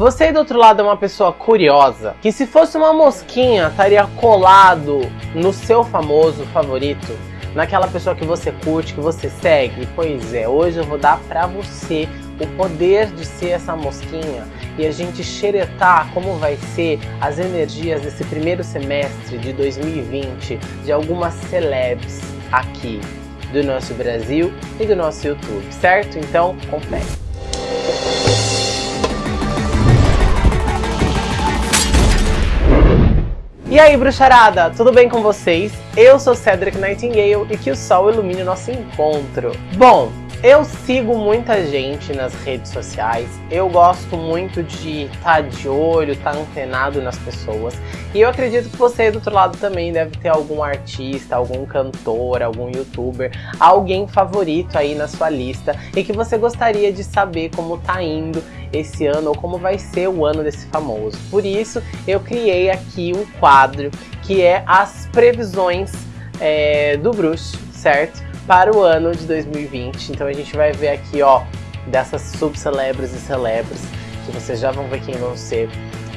Você aí do outro lado é uma pessoa curiosa, que se fosse uma mosquinha estaria colado no seu famoso favorito, naquela pessoa que você curte, que você segue? Pois é, hoje eu vou dar pra você o poder de ser essa mosquinha e a gente xeretar como vai ser as energias desse primeiro semestre de 2020 de algumas celebs aqui do nosso Brasil e do nosso YouTube, certo? Então, confere. E aí, bruxarada, tudo bem com vocês? Eu sou Cedric Nightingale e que o sol ilumine o nosso encontro. Bom, eu sigo muita gente nas redes sociais, eu gosto muito de estar tá de olho, estar tá antenado nas pessoas. E eu acredito que você do outro lado também deve ter algum artista, algum cantor, algum youtuber, alguém favorito aí na sua lista e que você gostaria de saber como tá indo esse ano ou como vai ser o ano desse famoso. Por isso eu criei aqui um quadro que é as previsões é, do bruxo, certo? para o ano de 2020. Então a gente vai ver aqui, ó, dessas subcelebres e celebres, que vocês já vão ver quem vão ser,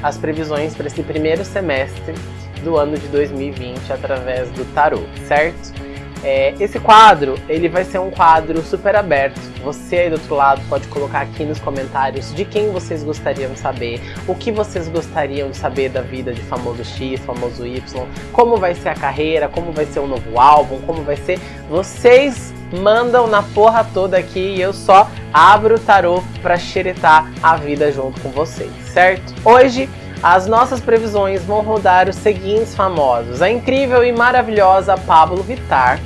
as previsões para esse primeiro semestre do ano de 2020 através do tarô, certo? É, esse quadro, ele vai ser um quadro super aberto. Você aí do outro lado pode colocar aqui nos comentários de quem vocês gostariam de saber, o que vocês gostariam de saber da vida de famoso X, famoso Y, como vai ser a carreira, como vai ser o novo álbum, como vai ser. Vocês mandam na porra toda aqui e eu só abro o tarô pra xeretar a vida junto com vocês, certo? Hoje as nossas previsões vão rodar os seguintes famosos. A incrível e maravilhosa Pablo Vittar,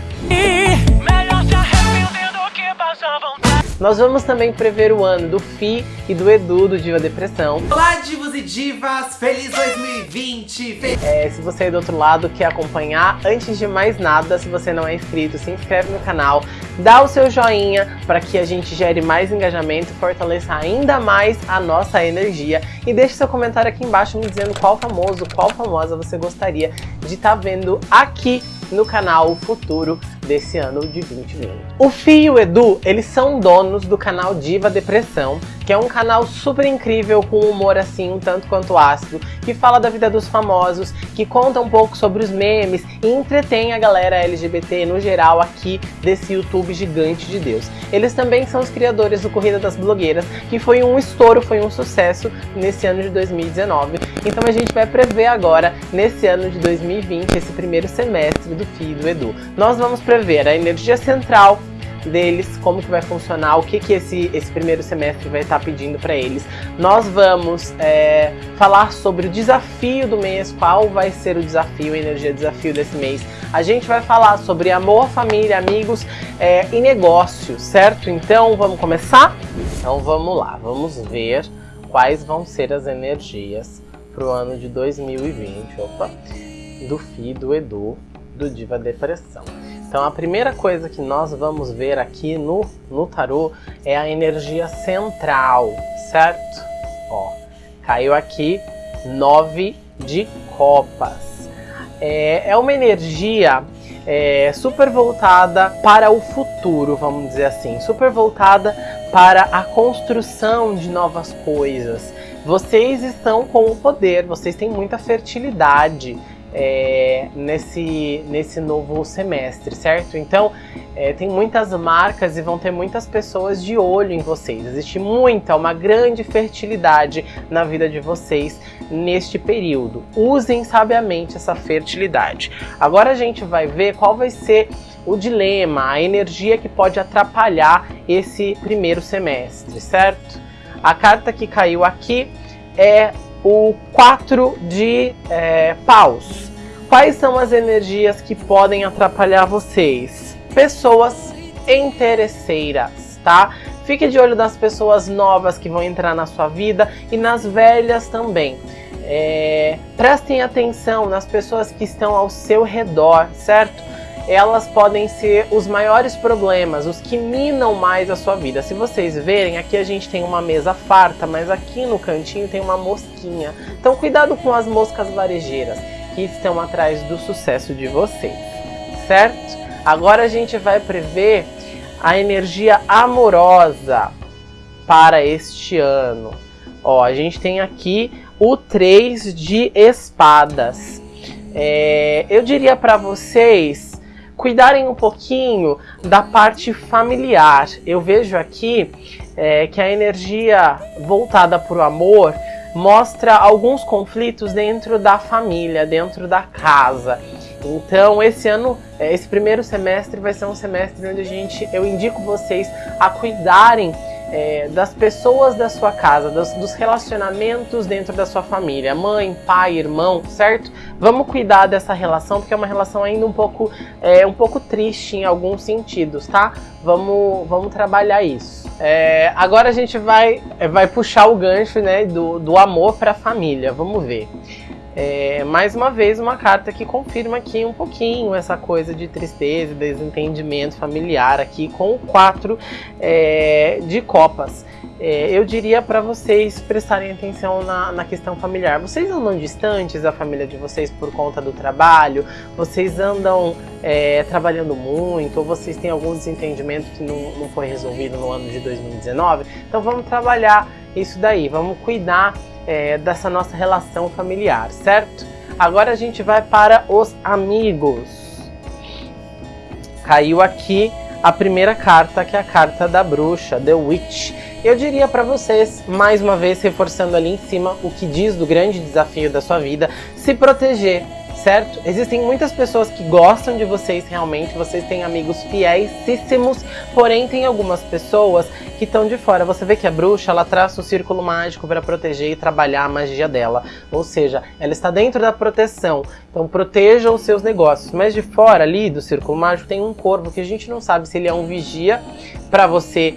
nós vamos também prever o ano do Fi e do Edu do Diva Depressão. Olá, divos e divas! Feliz 2020! É, se você é do outro lado quer acompanhar, antes de mais nada, se você não é inscrito, se inscreve no canal, dá o seu joinha para que a gente gere mais engajamento e fortaleça ainda mais a nossa energia. E deixe seu comentário aqui embaixo me dizendo qual famoso, qual famosa você gostaria de estar tá vendo aqui no canal futuro desse ano de 2020. O Fih e o Edu, eles são donos do canal Diva Depressão, que é um canal super incrível com humor assim um tanto quanto ácido, que fala da vida dos famosos, que conta um pouco sobre os memes e entretém a galera LGBT no geral aqui desse YouTube gigante de Deus. Eles também são os criadores do Corrida das Blogueiras, que foi um estouro, foi um sucesso nesse ano de 2019. Então a gente vai prever agora, nesse ano de 2020, esse primeiro semestre do FII do Edu. Nós vamos prever a energia central deles, como que vai funcionar, o que que esse, esse primeiro semestre vai estar pedindo para eles. Nós vamos é, falar sobre o desafio do mês, qual vai ser o desafio, a energia desafio desse mês. A gente vai falar sobre amor, família, amigos é, e negócio, certo? Então vamos começar? Então vamos lá, vamos ver quais vão ser as energias para o ano de 2020, opa, do FI, do Edu, do Diva Depressão. Então a primeira coisa que nós vamos ver aqui no, no tarô é a energia central, certo? Ó, caiu aqui nove de copas. É, é uma energia é, super voltada para o futuro, vamos dizer assim, super voltada para a construção de novas coisas. Vocês estão com o poder, vocês têm muita fertilidade, é, nesse, nesse novo semestre, certo? Então, é, tem muitas marcas e vão ter muitas pessoas de olho em vocês. Existe muita, uma grande fertilidade na vida de vocês neste período. Usem sabiamente essa fertilidade. Agora a gente vai ver qual vai ser o dilema, a energia que pode atrapalhar esse primeiro semestre, certo? A carta que caiu aqui é o 4 de é, paus. Quais são as energias que podem atrapalhar vocês? Pessoas interesseiras, tá? Fique de olho das pessoas novas que vão entrar na sua vida e nas velhas também. É, prestem atenção nas pessoas que estão ao seu redor, certo? Elas podem ser os maiores problemas, os que minam mais a sua vida. Se vocês verem, aqui a gente tem uma mesa farta, mas aqui no cantinho tem uma mosquinha. Então cuidado com as moscas varejeiras que estão atrás do sucesso de vocês, certo? Agora a gente vai prever a energia amorosa para este ano. Ó, a gente tem aqui o 3 de espadas. É, eu diria para vocês cuidarem um pouquinho da parte familiar. Eu vejo aqui é, que a energia voltada para o amor mostra alguns conflitos dentro da família, dentro da casa. Então, esse ano, é, esse primeiro semestre vai ser um semestre onde a gente, eu indico vocês a cuidarem é, das pessoas da sua casa, dos, dos, relacionamentos dentro da sua família, mãe, pai, irmão, certo? Vamos cuidar dessa relação porque é uma relação ainda um pouco, é, um pouco triste em alguns sentidos, tá? Vamos, vamos trabalhar isso. É, agora a gente vai, vai puxar o gancho né, do, do amor para a família. Vamos ver. É, mais uma vez, uma carta que confirma aqui um pouquinho essa coisa de tristeza, desentendimento familiar aqui com o 4 é, de copas. É, eu diria para vocês prestarem atenção na, na, questão familiar. Vocês andam distantes da família de vocês por conta do trabalho? Vocês andam é, trabalhando muito? Ou vocês têm algum desentendimento que não, não foi resolvido no ano de 2019? Então vamos trabalhar isso daí, vamos cuidar é, dessa nossa relação familiar, certo? Agora a gente vai para os amigos. Caiu aqui a primeira carta, que é a carta da bruxa, The Witch. Eu diria para vocês, mais uma vez reforçando ali em cima o que diz do grande desafio da sua vida, se proteger, certo? Existem muitas pessoas que gostam de vocês realmente, vocês têm amigos fiéisíssimos, porém tem algumas pessoas que estão de fora. Você vê que a bruxa, ela traça o círculo mágico para proteger e trabalhar a magia dela. Ou seja, ela está dentro da proteção. Então proteja os seus negócios. Mas de fora ali do círculo mágico tem um corvo que a gente não sabe se ele é um vigia para você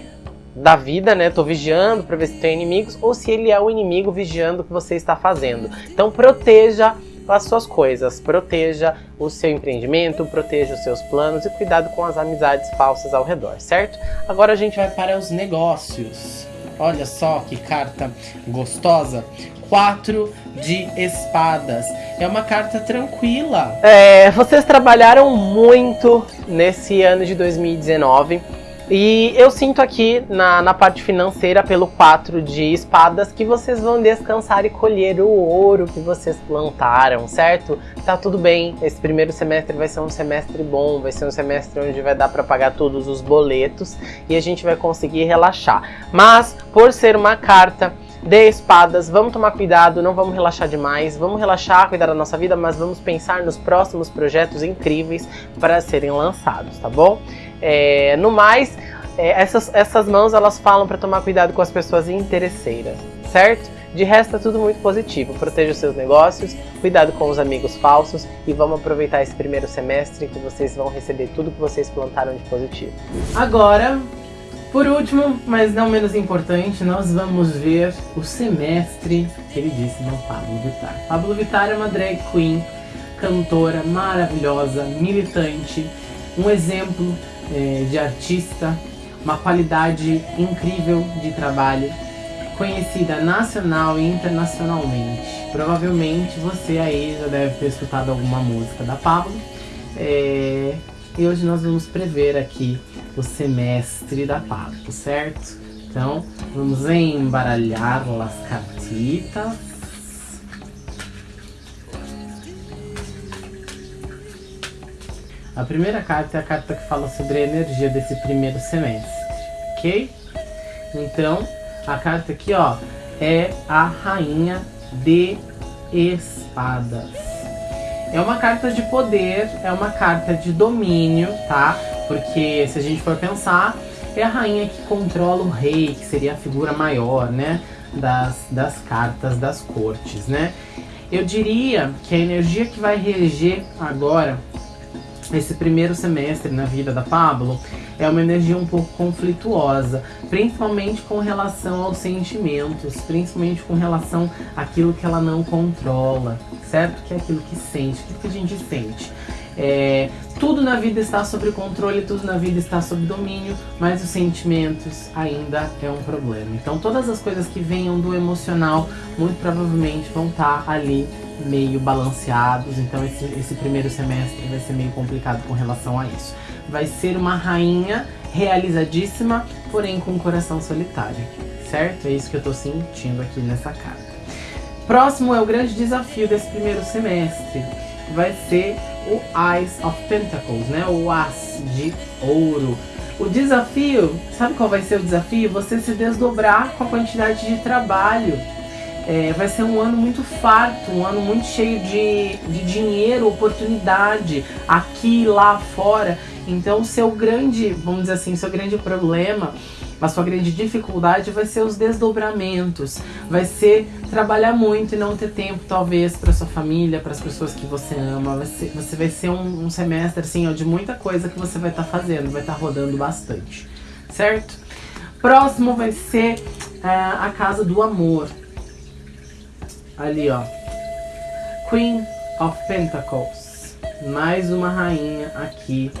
da vida, né? Tô vigiando para ver se tem inimigos ou se ele é o inimigo vigiando o que você está fazendo. Então proteja as suas coisas, proteja o seu empreendimento, proteja os seus planos e cuidado com as amizades falsas ao redor, certo? Agora a gente vai para os negócios. Olha só que carta gostosa. Quatro de espadas. É uma carta tranquila. É, vocês trabalharam muito nesse ano de 2019 e eu sinto aqui na, na parte financeira, pelo 4 de espadas, que vocês vão descansar e colher o ouro que vocês plantaram, certo? Tá tudo bem, esse primeiro semestre vai ser um semestre bom, vai ser um semestre onde vai dar para pagar todos os boletos e a gente vai conseguir relaxar. Mas, por ser uma carta de espadas, vamos tomar cuidado, não vamos relaxar demais, vamos relaxar, cuidar da nossa vida, mas vamos pensar nos próximos projetos incríveis para serem lançados, tá bom? É, no mais, é, essas, essas mãos elas falam para tomar cuidado com as pessoas interesseiras, certo? De resto é tudo muito positivo. Proteja os seus negócios, cuidado com os amigos falsos e vamos aproveitar esse primeiro semestre que vocês vão receber tudo que vocês plantaram de positivo. Agora, por último, mas não menos importante, nós vamos ver o semestre que ele disse no Pablo Vittar. Pablo Vittar é uma drag queen, cantora maravilhosa, militante, um exemplo é, de artista, uma qualidade incrível de trabalho, conhecida nacional e internacionalmente. Provavelmente você aí já deve ter escutado alguma música da Pablo. É, e hoje nós vamos prever aqui o semestre da Pablo, certo? Então, vamos embaralhar as cartitas. A primeira carta é a carta que fala sobre a energia desse primeiro semestre, ok? Então, a carta aqui, ó, é a Rainha de Espadas. É uma carta de poder, é uma carta de domínio, tá? Porque se a gente for pensar, é a rainha que controla o rei, que seria a figura maior, né? Das, das cartas das cortes, né? Eu diria que a energia que vai reger agora esse primeiro semestre na vida da Pablo é uma energia um pouco conflituosa, principalmente com relação aos sentimentos, principalmente com relação àquilo que ela não controla, certo? Que é aquilo que sente, o que a gente sente. É, tudo na vida está sob controle, tudo na vida está sob domínio, mas os sentimentos ainda é um problema. Então todas as coisas que venham do emocional, muito provavelmente vão estar ali meio balanceados, então esse, esse primeiro semestre vai ser meio complicado com relação a isso. Vai ser uma rainha realizadíssima, porém com um coração solitário, certo? É isso que eu tô sentindo aqui nessa carta. Próximo é o grande desafio desse primeiro semestre. Vai ser o Eyes of Pentacles, né? O As de Ouro. O desafio, sabe qual vai ser o desafio? Você se desdobrar com a quantidade de trabalho. É, vai ser um ano muito farto, um ano muito cheio de, de dinheiro, oportunidade, aqui lá fora. Então, seu grande, vamos dizer assim, seu grande problema a sua grande dificuldade vai ser os desdobramentos, vai ser trabalhar muito e não ter tempo, talvez, para sua família, para as pessoas que você ama. Vai ser, você vai ser um, um semestre assim, ó, de muita coisa que você vai estar tá fazendo, vai estar tá rodando bastante, certo? Próximo vai ser uh, a casa do amor. Ali, ó. Queen of Pentacles. Mais uma rainha aqui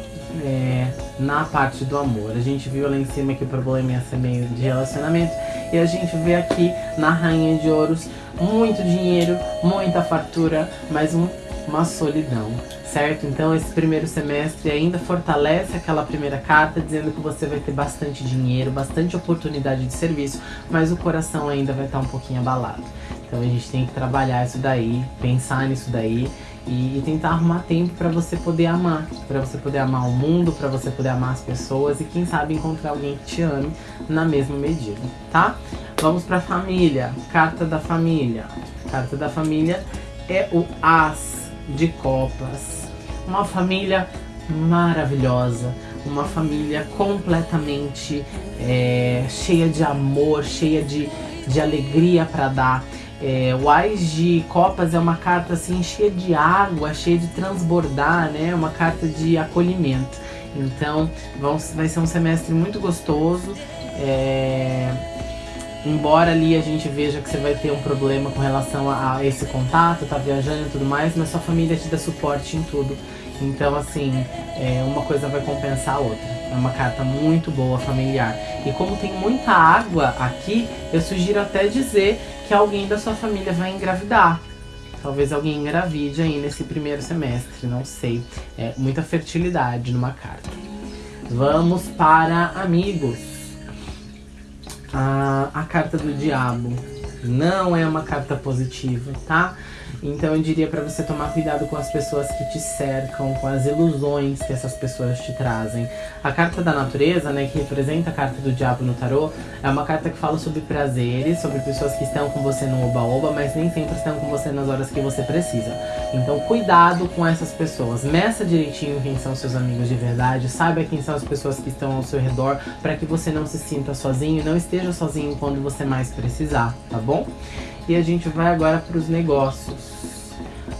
é, na parte do amor. A gente viu lá em cima que o problema ia ser meio de relacionamento. E a gente vê aqui na Rainha de Ouros muito dinheiro, muita fartura, mas um, uma solidão, certo? Então esse primeiro semestre ainda fortalece aquela primeira carta, dizendo que você vai ter bastante dinheiro, bastante oportunidade de serviço, mas o coração ainda vai estar um pouquinho abalado. Então a gente tem que trabalhar isso daí, pensar nisso daí e, tentar arrumar tempo para você poder amar, para você poder amar o mundo, para você poder amar as pessoas e quem sabe encontrar alguém que te ame na mesma medida, tá? Vamos para família, carta da família. Carta da família é o As de Copas. Uma família maravilhosa, uma família completamente é, cheia de amor, cheia de, de alegria para dar. É, o Ais de Copas é uma carta assim cheia de água, cheia de transbordar, né? Uma carta de acolhimento. Então vão, vai ser um semestre muito gostoso. É, embora ali a gente veja que você vai ter um problema com relação a, a esse contato, tá viajando e tudo mais, mas sua família te dá suporte em tudo. Então, assim, é, uma coisa vai compensar a outra. É uma carta muito boa, familiar. E como tem muita água aqui, eu sugiro até dizer que alguém da sua família vai engravidar. Talvez alguém engravide aí nesse primeiro semestre, não sei. É muita fertilidade numa carta. Vamos para amigos. Ah, a carta do diabo não é uma carta positiva, tá? Então eu diria para você tomar cuidado com as pessoas que te cercam, com as ilusões que essas pessoas te trazem. A carta da natureza, né, que representa a carta do diabo no tarô, é uma carta que fala sobre prazeres, sobre pessoas que estão com você no oba-oba, mas nem sempre estão com você nas horas que você precisa. Então cuidado com essas pessoas. Meça direitinho quem são seus amigos de verdade, saiba quem são as pessoas que estão ao seu redor, para que você não se sinta sozinho, não esteja sozinho quando você mais precisar, tá bom? E a gente vai agora para os negócios.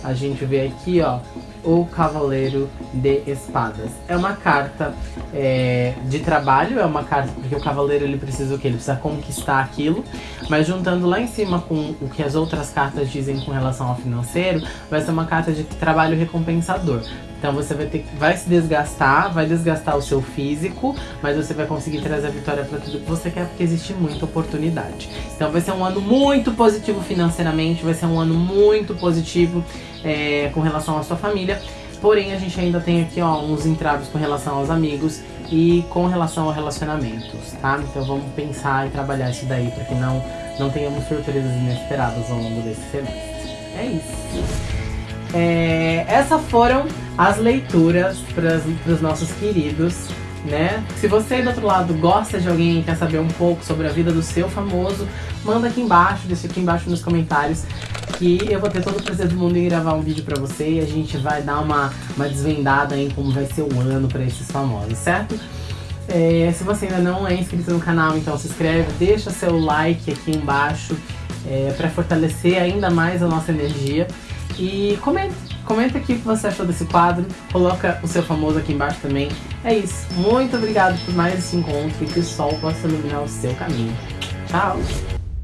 A gente vê aqui, ó, o Cavaleiro de Espadas. É uma carta é, de trabalho, é uma carta porque o Cavaleiro ele precisa o que? Ele precisa conquistar aquilo, mas juntando lá em cima com o que as outras cartas dizem com relação ao financeiro, vai ser uma carta de trabalho recompensador. Então você vai ter vai se desgastar, vai desgastar o seu físico, mas você vai conseguir trazer a vitória para tudo que você quer, porque existe muita oportunidade. Então vai ser um ano muito positivo financeiramente, vai ser um ano muito positivo é, com relação à sua família. Porém, a gente ainda tem aqui ó, uns entraves com relação aos amigos e com relação a relacionamentos, tá? Então vamos pensar e trabalhar isso daí para que não, não tenhamos surpresas inesperadas ao longo desse semestre. É isso. É, essas foram as leituras para os nossos queridos, né? Se você do outro lado gosta de alguém e quer saber um pouco sobre a vida do seu famoso, manda aqui embaixo, deixa aqui embaixo nos comentários que eu vou ter todo o prazer do mundo em gravar um vídeo pra você e a gente vai dar uma, uma desvendada em como vai ser o ano pra esses famosos, certo? É, se você ainda não é inscrito no canal, então se inscreve, deixa seu like aqui embaixo é, para fortalecer ainda mais a nossa energia. E comenta, comenta aqui o que você achou desse quadro, coloca o seu famoso aqui embaixo também. É isso, muito obrigado por mais esse encontro e que o sol possa iluminar o seu caminho. Tchau!